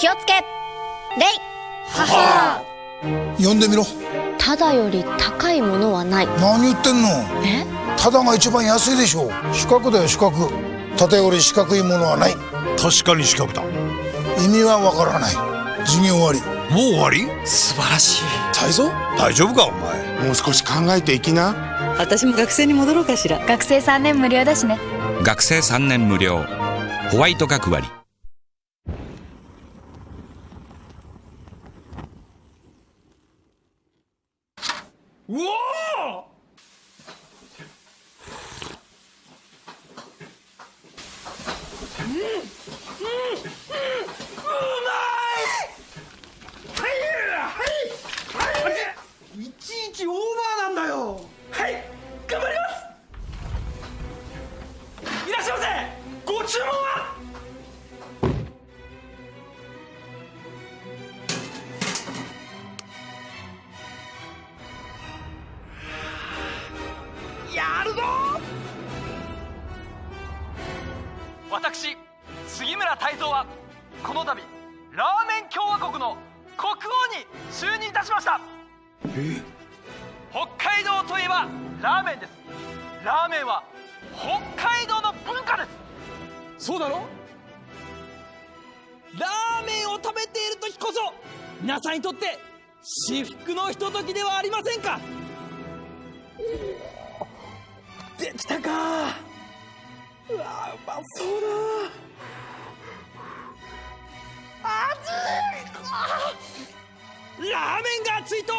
気をつけ。レイ。母呼んでみろ。ただより高いものはない。何言ってんの？え？ただが一番安いでしょ四角だよ四角。ただより四角いものはない。確かに四角だ。意味はわからない。授業終わり。もう終わり？素晴らしい。泰造大丈夫かお前？もう少し考えていきな。私も学生に戻ろうかしら。学生3年無料だしね。学生3年無料。ホワイト学割うおいちいちオーバーなんだよはい頑張りますいらっしゃいませご注文やるぞ！私杉村太蔵はこの度ラーメン共和国の国王に就任いたしました。北海道といえばラーメンです。ラーメンは北海道の文化です。そうだろ？ラーメンを食べている時こそ皆さんにとって至福のひとときではありませんか？できたか。うわうまそうだ。熱い。ラーメンが熱いと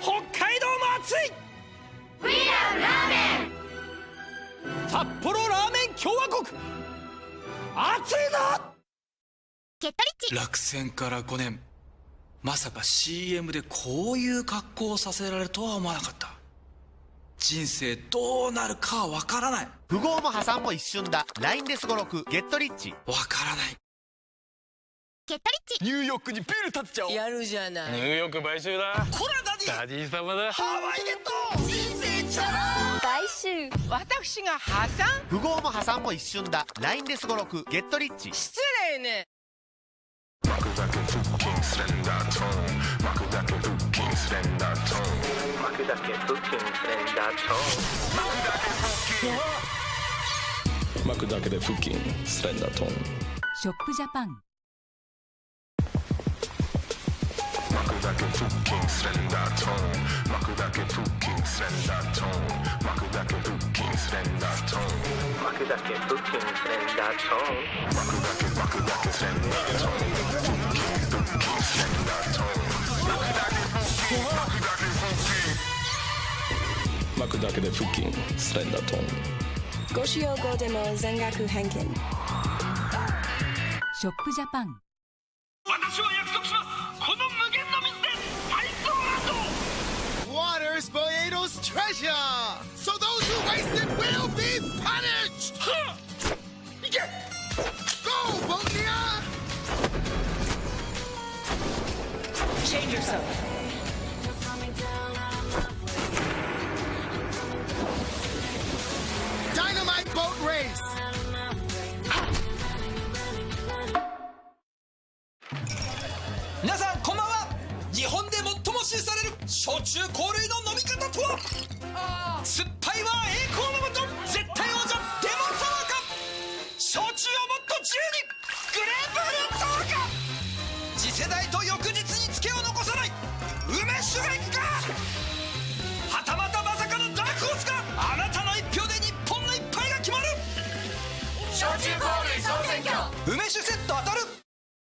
北海道も熱い。We love ラーメン札幌ラーメン共和国。熱いぞ。ゲットリッチ。落選から5年。まさか CM でこういう格好をさせられるとは思わなかった人生どうなるかわからない。富豪も破産も一瞬だ。LINE でスゴロクゲットリッチ。わからない。ゲットリッチ。ニューヨークにビール立っちゃおう。やるじゃない。ニューヨーク買収だ。コラダディダディ様だ。ハワイゲット。人生チャラ。来週私が破産？富豪も破産も一瞬だ。LINE でスゴロクゲットリッチ。失礼ねスレンダー・トーン。巻くだけで腹筋スレンダートーン。ショップジャパン巻くだけ腹筋スレンダートーン。巻くだけ腹筋スレンダートーン。巻くだけ腹筋スレンダートーン。巻くだけ腹筋スレンダートーン。巻くだけ巻くだけスレンダートーン。巻くだけで腹筋スレンダートーン。ご使用後でも全額返金。私は約束しますこの無限の水で体操アート。ウォータースポエイドストレジャー yourself Dynamite boat race 皆さんこんばんは日本で shooting gun!